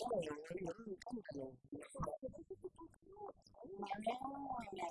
cái này là những những cái mà mình mà nếu là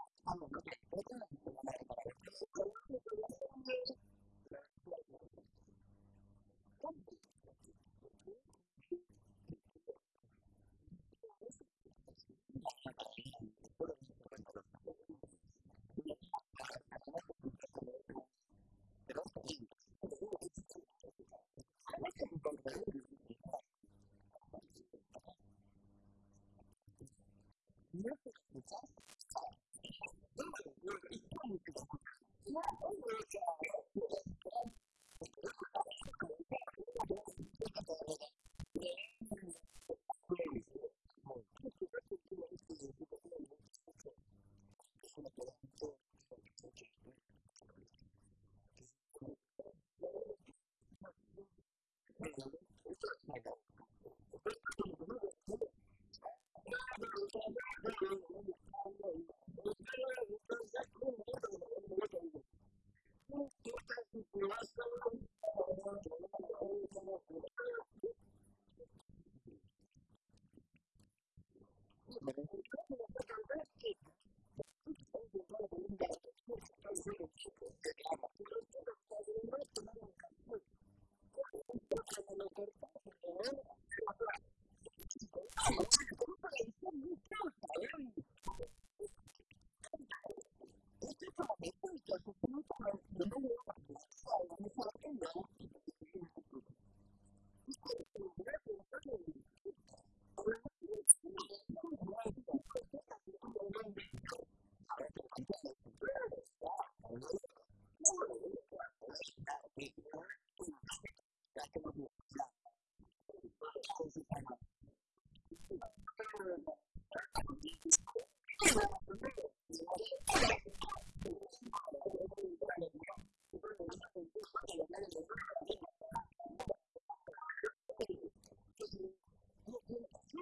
Gracias.